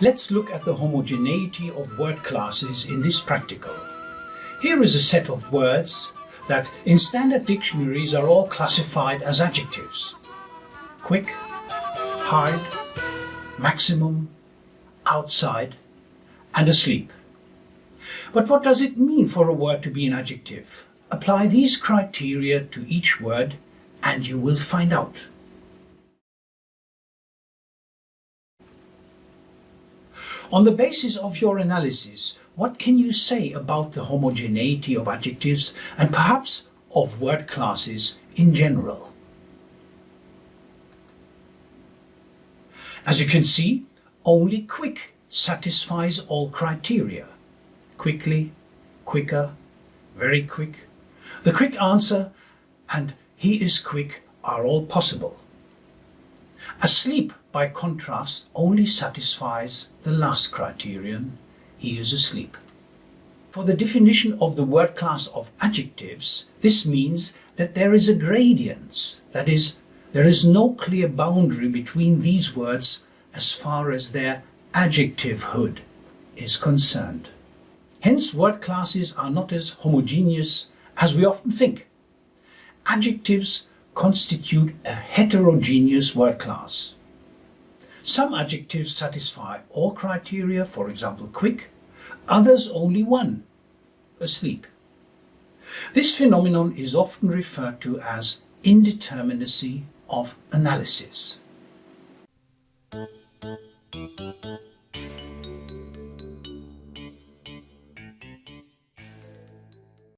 Let's look at the homogeneity of word classes in this practical. Here is a set of words that in standard dictionaries are all classified as adjectives. Quick, hard, maximum, outside and asleep. But what does it mean for a word to be an adjective? Apply these criteria to each word and you will find out. On the basis of your analysis, what can you say about the homogeneity of adjectives and perhaps of word classes in general? As you can see, only quick satisfies all criteria. Quickly, quicker, very quick. The quick answer and he is quick are all possible. Asleep, by contrast, only satisfies the last criterion, he is asleep. For the definition of the word class of adjectives, this means that there is a gradient, that is, there is no clear boundary between these words as far as their adjectivehood is concerned. Hence word classes are not as homogeneous as we often think. Adjectives constitute a heterogeneous word class. Some adjectives satisfy all criteria, for example quick, others only one, asleep. This phenomenon is often referred to as indeterminacy of analysis.